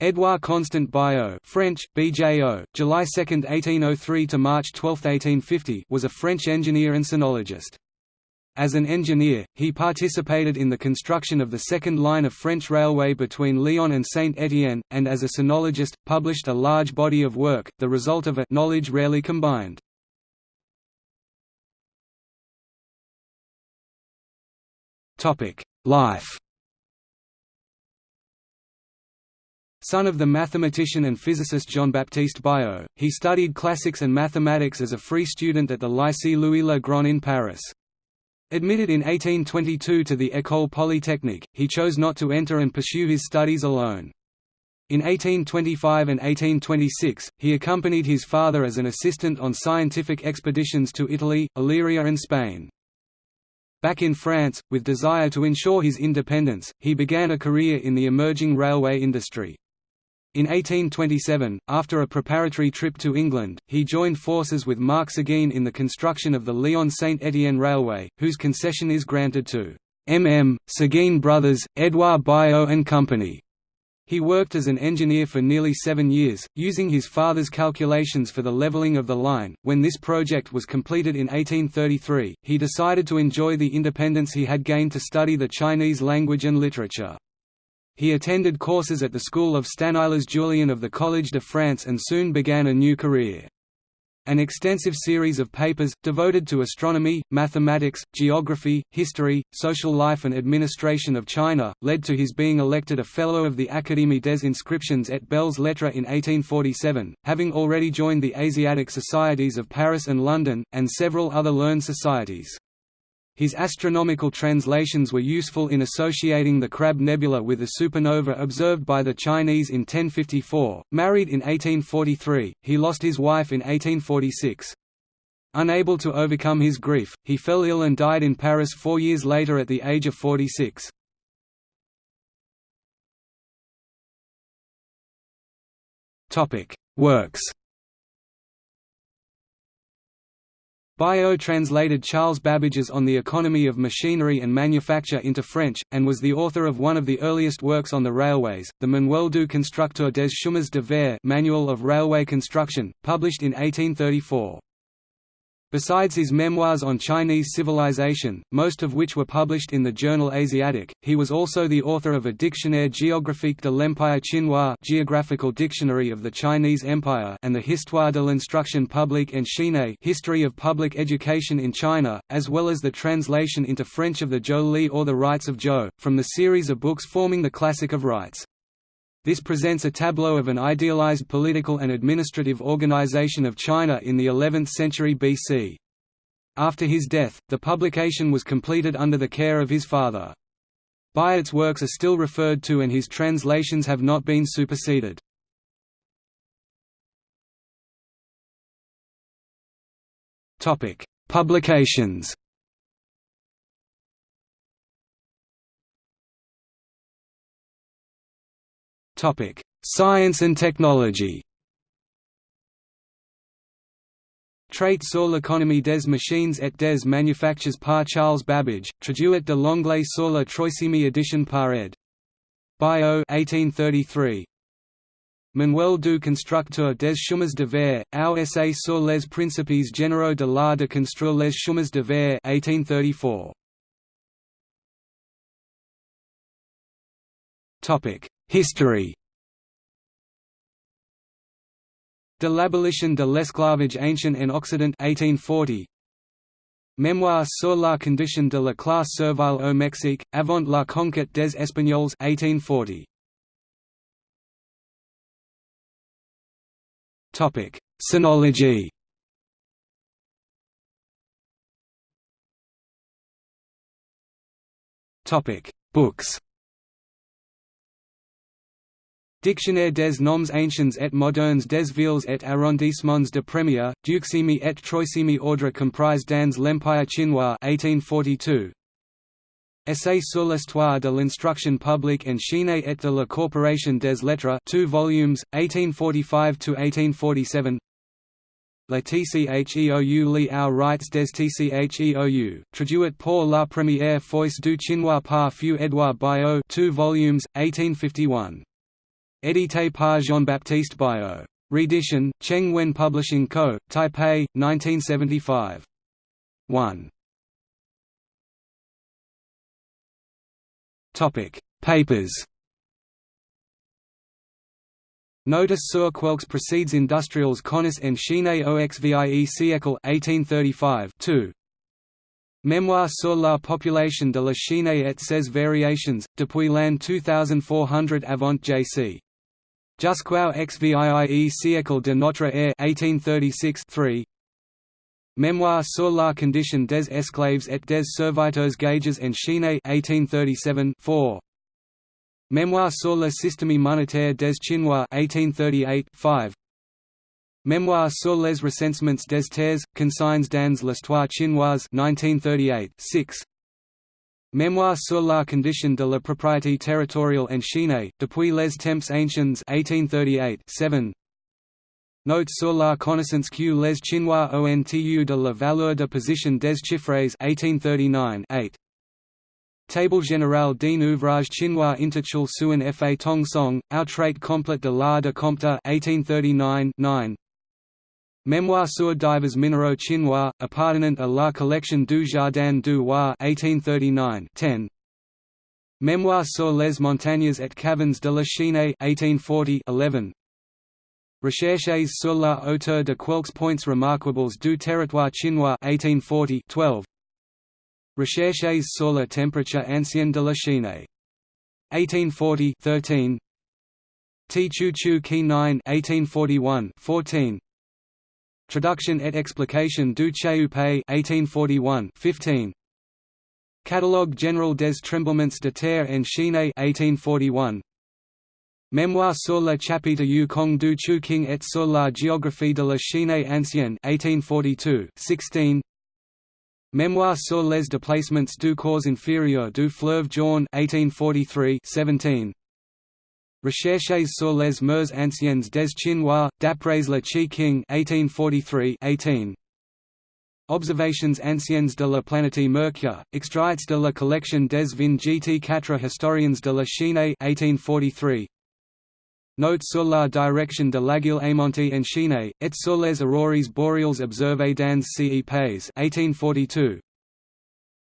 Édouard Constant Biot French, BJO, July 2, 1803 to March 12, 1850 was a French engineer and sinologist. As an engineer, he participated in the construction of the second line of French railway between Lyon and Saint-Étienne, and as a sinologist, published a large body of work, the result of a knowledge rarely combined. Life Son of the mathematician and physicist Jean-Baptiste Biot, he studied classics and mathematics as a free student at the Lycée Louis Le Grand in Paris. Admitted in 1822 to the École Polytechnique, he chose not to enter and pursue his studies alone. In 1825 and 1826, he accompanied his father as an assistant on scientific expeditions to Italy, Illyria and Spain. Back in France, with desire to ensure his independence, he began a career in the emerging railway industry. In 1827, after a preparatory trip to England, he joined forces with Marc Séguin in the construction of the Lyon-Saint-Étienne Railway, whose concession is granted to M.M. Séguin Brothers, Édouard Biot and Company. He worked as an engineer for nearly seven years, using his father's calculations for the leveling of the line. When this project was completed in 1833, he decided to enjoy the independence he had gained to study the Chinese language and literature. He attended courses at the school of Stanislas Julien of the Collège de France and soon began a new career. An extensive series of papers, devoted to astronomy, mathematics, geography, history, social life and administration of China, led to his being elected a Fellow of the Académie des Inscriptions et Belles Lettres in 1847, having already joined the Asiatic Societies of Paris and London, and several other learned societies. His astronomical translations were useful in associating the Crab Nebula with the supernova observed by the Chinese in 1054. Married in 1843, he lost his wife in 1846. Unable to overcome his grief, he fell ill and died in Paris four years later at the age of 46. Works Biot translated Charles Babbage's On the Economy of Machinery and Manufacture into French, and was the author of one of the earliest works on the railways, the Manuel du Constructeur des Chemins de Fer Manual of Railway Construction, published in 1834. Besides his memoirs on Chinese civilization, most of which were published in the journal Asiatic, he was also the author of a Dictionnaire géographique de l'Empire chinois Geographical Dictionary of the Chinese Empire and the Histoire de l'instruction publique en Chine History of Public Education in China, as well as the translation into French of the Zhou Li or the Rites of Zhou, from the series of books forming the Classic of Rites. This presents a tableau of an idealized political and administrative organization of China in the 11th century BC. After his death, the publication was completed under the care of his father. Biot's works are still referred to and his translations have not been superseded. Publications Science and technology Trait sur l'économie des machines et des manufactures par Charles Babbage, traduit de l'anglais sur la troisième édition par ed. Biot 1833. Manuel du constructeur des chemins de fer, Our essai sur les principes généraux de l'art de construire les chemins de fer 1834. History De l'abolition de l'esclavage ancien en Occident 1840 Mémoire sur la condition de la classe servile au Mexique, avant la conquête des Espagnols 1840. Topic: Sinology. Topic: Books. Dictionnaire des noms anciens et modernes des villes et arrondissements de Premier, Duximi et Troisième ordre comprise dans l'Empire chinois 1842. Essai sur l'histoire de l'instruction publique en Chine et de la corporation des lettres 2 volumes, 1845–1847 La TCHEOU Li Our Rites des TCHEOU, traduit pour la première fois du chinois par Feu Edouard Biot 2 volumes, 1851 Édité par Jean-Baptiste Biot. Redition, Cheng Wen Publishing Co., Taipei, 1975. 1. Papers Notice sur quelques precedes industriels connus en Chine au XVIe siècle 1835 2. Mémoire sur la population de la Chine et ses variations, depuis l'an 2400 avant J.C. Jusqu'au XVIIE siècle de notre ère 1836 3. Mémoire sur la condition des esclaves et des serviteurs gages en Chine 1837 4. Mémoire sur le système monétaire des Chinois 1838 5. Mémoire sur les recensements des terres, consignes dans l'histoire chinoise 1938 6. Mémoire sur la condition de la propriété territoriale en Chine, depuis les temps anciens 1838 7. Note sur la connaissance que les Chinois ont de la valeur de position des chiffres 1839 8. Table générale d'un ouvrage chinois intitulé Suen fa Tong Song, Au trait complet de l'art de Comte 1839 9. Mémoire sur divers minéraux chinois, appartenant à la collection du Jardin du Roi 1839 10. Mémoire sur les montagnes et cavernes de la Chine 1840 11. Recherches sur la hauteur de quelques points remarquables du territoire chinois 1840 12. Recherches sur la température ancienne de la Chine. 1840 13. T. Chu Chu Ki 9 1841 14. Traduction et explication du Cheu-Pei 1841 15. Catalogue général des tremblements de terre en Chine 1841. Mémoire sur le chapitre Yu Kong du Chu King et sur la géographie de la Chine ancienne 1842 16. Mémoire sur les déplacements du cours inférieur du fleuve Jaune 1843 17. Recherches sur les mœurs anciennes des Chinois, d'après le Chi King 1843 18. Observations anciennes de la planète Mercure, extraits de la collection des 24 historiens de la Chine 1843. Note sur la direction de l'aiguille aimanté en Chine, et sur les aurores boréales observées dans ces pays 1842.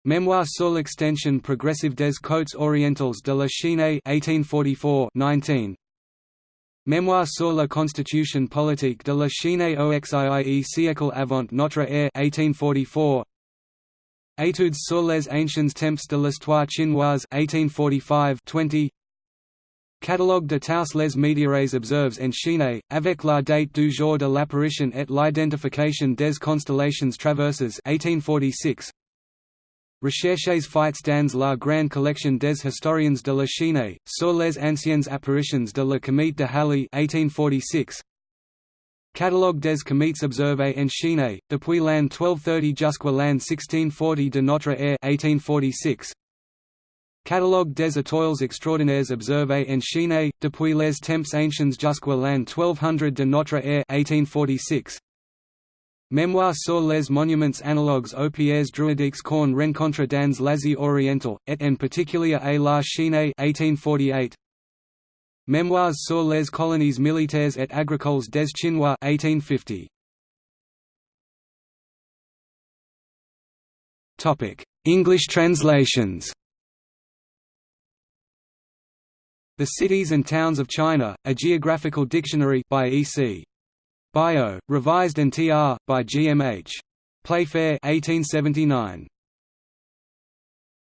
Mémoire sur l'extension progressive des côtes orientales de la Chine 1844 19. Mémoire sur la constitution politique de la Chine au XIIe siècle avant notre ère 1844. Études sur les anciens temps de l'histoire chinoise 1845 20. Catalogue de tous les météores observes en Chine, avec la date du jour de l'apparition et l'identification des constellations traverses 1846. Recherches fights dans la grande collection des historiens de la Chine, sur les anciennes apparitions de la comète de Halley 1846. Catalogue des comètes observées en Chine, depuis l'an 1230 jusqu'à l'an 1640 de notre ère 1846. Catalogue des étoiles extraordinaires observées en Chine, depuis les temps anciens jusqu'à l'an 1200 de notre ère 1846. Mémoire sur les monuments analogues aux pierres druidiques qu'on rencontre dans l'Asie orientale, et en particulier à la Chine 1848. Mémoires sur les colonies militaires et agricoles des Chinois 1850. Topic: English translations The Cities and Towns of China, A Geographical Dictionary by E.C. Biot, revised and tr. by G.M.H. Playfair 1879.